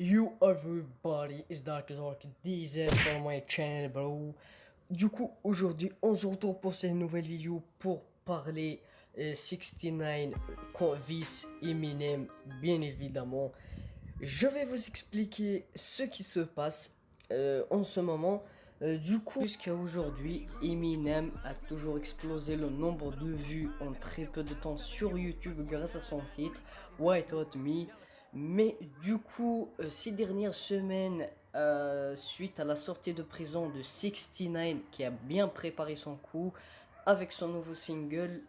Yo everybody, it's Dark Zork DZ for my channel bro. Du coup, aujourd'hui, on se retrouve pour cette nouvelle vidéo pour parler 69 Convis Eminem, bien évidemment. Je vais vous expliquer ce qui se passe euh, en ce moment. Euh, du coup, jusqu'à aujourd'hui, Eminem a toujours explosé le nombre de vues en très peu de temps sur YouTube grâce à son titre White Me. Mais du coup, euh, ces dernières semaines, euh, suite à la sortie de prison de 69, qui a bien préparé son coup avec son nouveau single,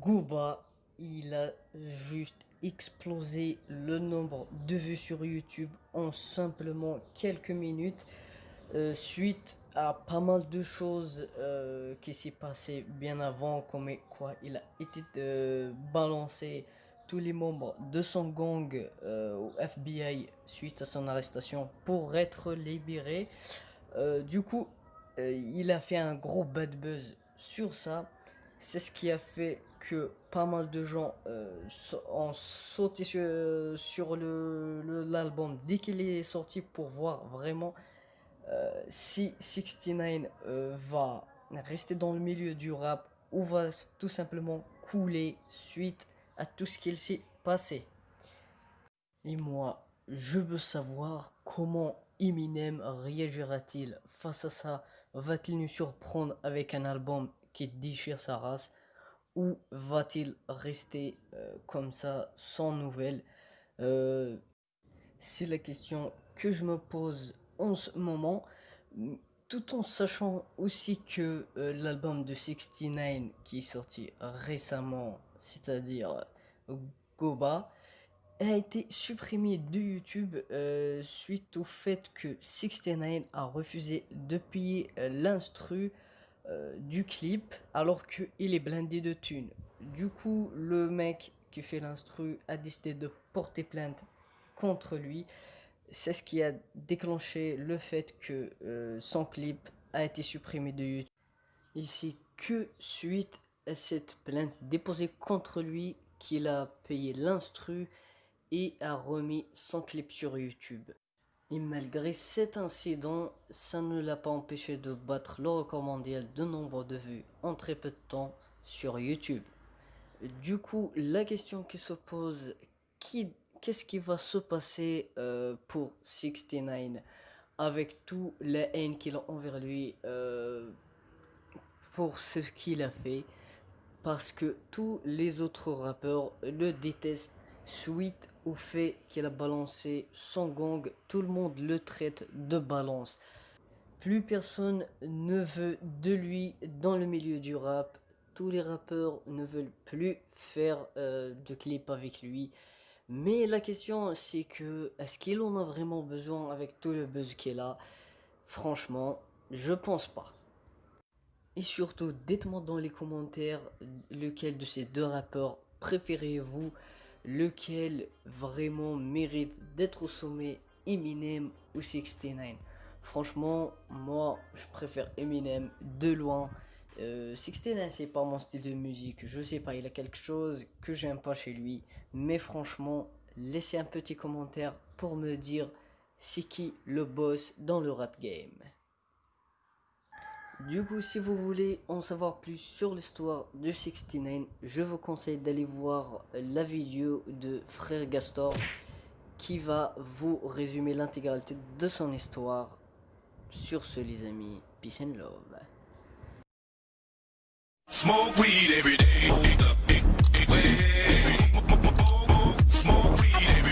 Gooba, il a juste explosé le nombre de vues sur YouTube en simplement quelques minutes. Euh, suite à pas mal de choses qui s'est passé bien avant, comme quoi il a été balancé tous les membres de son gang euh, au FBI suite à son arrestation pour être libéré. Euh, du coup, euh, il a fait un gros bad buzz sur ça. C'est ce qui a fait que pas mal de gens ont sauté sur, sur l'album dès qu'il est sorti pour voir vraiment si 69 va rester dans le milieu du rap ou va tout simplement couler suite à tout ce qu'il s'est passé. Et moi, je veux savoir comment Eminem réagira-t-il. Face à ça Va-t-il nous surprendre avec un album qui déchire sa race Ou va-t-il rester euh, comme ça, sans nouvelles? Euh, C'est la question que je me pose en ce moment tout en sachant aussi que euh, l'album de 69 qui est sorti récemment, c'est-à-dire euh, Goba, a été supprimé de YouTube euh, suite au fait que 69 a refusé de payer l'instru du clip alors qu'il est blindé de thunes. Du coup, le mec qui fait l'instru a décidé de porter plainte contre lui c'est ce qui a déclenché le fait que euh, son clip a été supprimé de YouTube. Ici, que suite à cette plainte déposée contre lui qu'il a payé l'instru et a remis son clip sur YouTube. Et malgré cet incident, ça ne l'a pas empêché de battre le record mondial de nombre de vues en très peu de temps sur YouTube. Du coup, la question qui se pose, qui qu'est-ce qui va se passer euh, pour 69 avec tout la haine qu'il a envers lui euh, pour ce qu'il a fait? Parce que tous les autres rappeurs le détestent. Suite au fait qu'il a balancé son gang tout le monde le traite de balance. Plus personne ne veut de lui dans le milieu du rap. Tous les rappeurs ne veulent plus faire euh, de clips avec lui mais la question, c'est que, est-ce qu'il en a vraiment besoin avec tout le buzz qu'il a Franchement, je pense pas. Et surtout, dites-moi dans les commentaires lequel de ces deux rappeurs préférez-vous? Lequel vraiment mérite d'être au sommet? Eminem ou 69 Franchement, moi, je préfère Eminem de loin. Euh, c'est pas mon style de musique. Je sais pas, il a quelque chose que j'aime pas chez lui. Mais franchement, laissez un petit commentaire pour me dire c'est qui le boss dans le rap game. Du coup, si vous voulez en savoir plus sur l'histoire de 69, je vous conseille d'aller voir la vidéo de Frère Gastor qui va vous résumer l'intégralité de son histoire. Sur ce les amis, peace and love. Smoke weed every day.